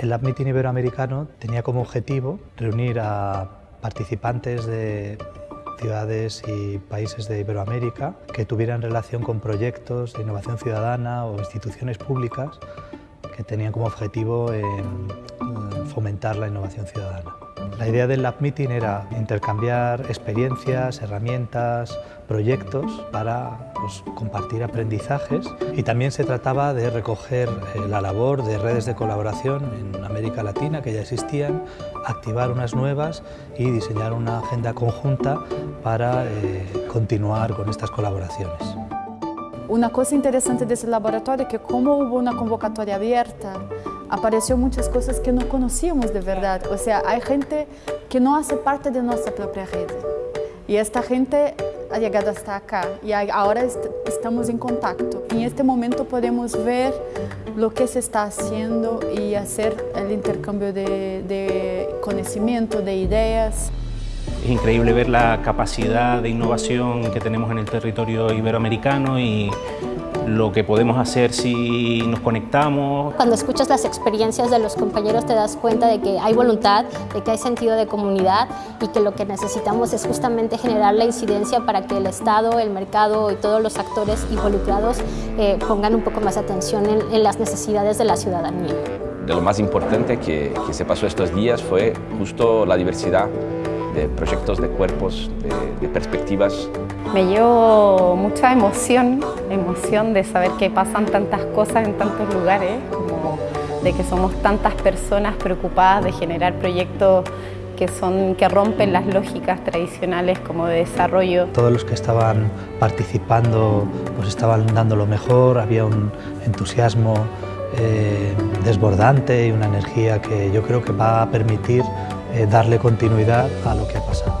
El Meeting Iberoamericano tenía como objetivo reunir a participantes de ciudades y países de Iberoamérica que tuvieran relación con proyectos de innovación ciudadana o instituciones públicas que tenían como objetivo fomentar la innovación ciudadana. La idea del Lab Meeting era intercambiar experiencias, herramientas, proyectos para pues, compartir aprendizajes y también se trataba de recoger eh, la labor de redes de colaboración en América Latina que ya existían, activar unas nuevas y diseñar una agenda conjunta para eh, continuar con estas colaboraciones. Una cosa interesante de ese laboratorio es que como hubo una convocatoria abierta, apareció muchas cosas que no conocíamos de verdad. O sea, hay gente que no hace parte de nuestra propia red. Y esta gente ha llegado hasta acá y ahora est estamos en contacto. En este momento podemos ver lo que se está haciendo y hacer el intercambio de, de conocimiento, de ideas. Es increíble ver la capacidad de innovación que tenemos en el territorio iberoamericano y lo que podemos hacer si nos conectamos. Cuando escuchas las experiencias de los compañeros te das cuenta de que hay voluntad, de que hay sentido de comunidad y que lo que necesitamos es justamente generar la incidencia para que el Estado, el mercado y todos los actores involucrados eh, pongan un poco más atención en, las necesidades de la ciudadanía. De lo más importante que, que se pasó estos días fue justo la diversidad de proyectos, de cuerpos, de, perspectivas. Me llevo mucha emoción, emoción de saber que pasan tantas cosas en tantos lugares, como de que somos tantas personas preocupadas de generar proyectos que, son, que rompen las lógicas tradicionales como de desarrollo. Todos los que estaban participando pues estaban dando lo mejor, había un entusiasmo eh, desbordante y una energía que yo creo que va a permitir eh, darle continuidad a lo que ha pasado.